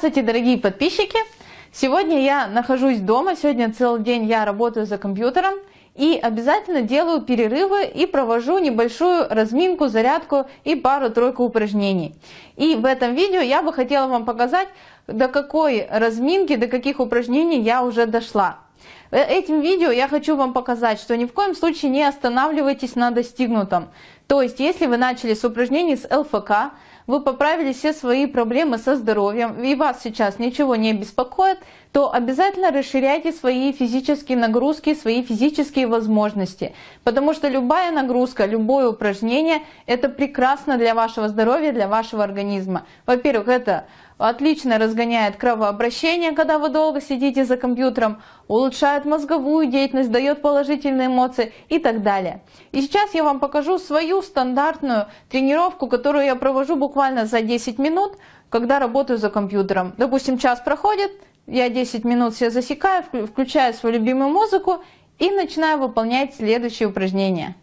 Здравствуйте, дорогие подписчики! Сегодня я нахожусь дома, сегодня целый день я работаю за компьютером и обязательно делаю перерывы и провожу небольшую разминку, зарядку и пару-тройку упражнений. И в этом видео я бы хотела вам показать, до какой разминки, до каких упражнений я уже дошла. Э, этим видео я хочу вам показать, что ни в коем случае не останавливайтесь на достигнутом. То есть, если вы начали с упражнений с ЛФК, вы поправили все свои проблемы со здоровьем, и вас сейчас ничего не беспокоит, то обязательно расширяйте свои физические нагрузки, свои физические возможности. Потому что любая нагрузка, любое упражнение – это прекрасно для вашего здоровья, для вашего организма. Во-первых, это отлично разгоняет кровообращение, когда вы долго сидите за компьютером, улучшает мозговую деятельность, дает положительные эмоции и так далее. И сейчас я вам покажу свою стандартную тренировку, которую я провожу буквально за 10 минут, когда работаю за компьютером. Допустим, час проходит, я 10 минут все засекаю, включаю свою любимую музыку и начинаю выполнять следующие упражнения.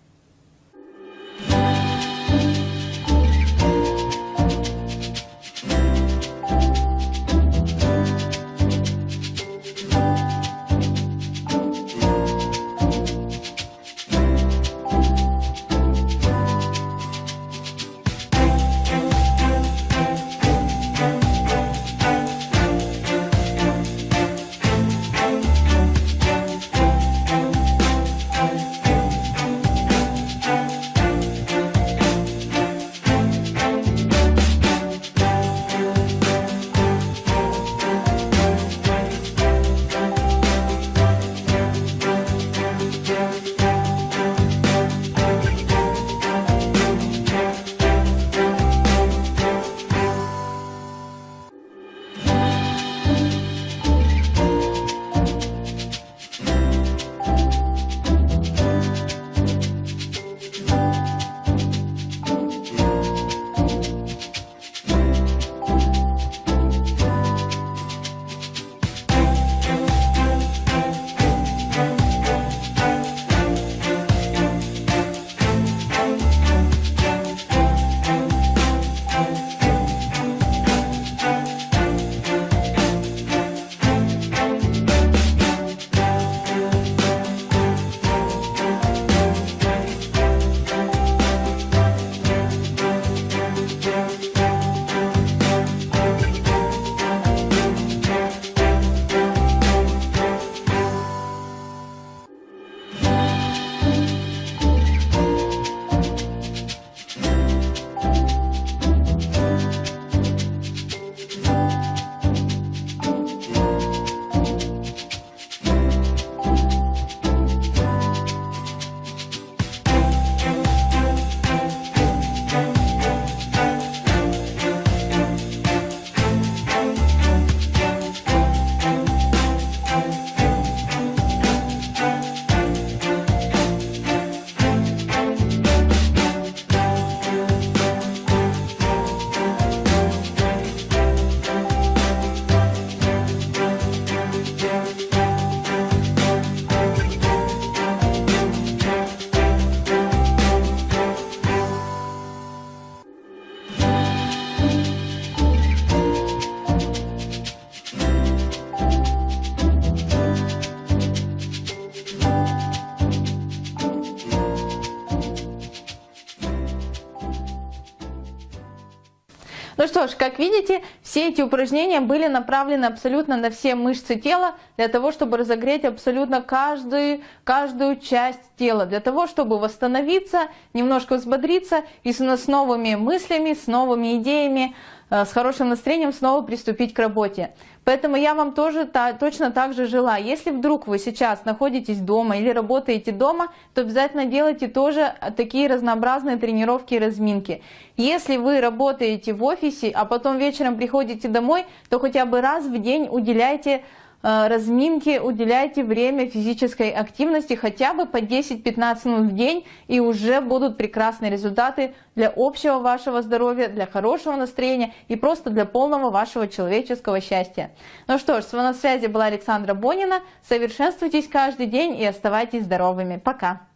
Ну что ж, как видите, все эти упражнения были направлены абсолютно на все мышцы тела, для того, чтобы разогреть абсолютно каждую, каждую часть тела, для того, чтобы восстановиться, немножко взбодриться и с, новыми мыслями, с новыми идеями, с хорошим настроением снова приступить к работе. Поэтому я вам тоже та, точно так же желаю. Если вдруг вы сейчас находитесь дома или работаете дома, то обязательно делайте тоже такие разнообразные тренировки и разминки. Если вы работаете в офисе, а потом вечером приходите домой, то хотя бы раз в день уделяйте Э, разминки, уделяйте время физической активности хотя бы по 10-15 минут в день, и уже будут прекрасные результаты для общего вашего здоровья, для хорошего настроения и просто для полного вашего человеческого счастья. Ну что ж, с вами на связи была Александра Бонина. Совершенствуйтесь каждый день и оставайтесь здоровыми. Пока!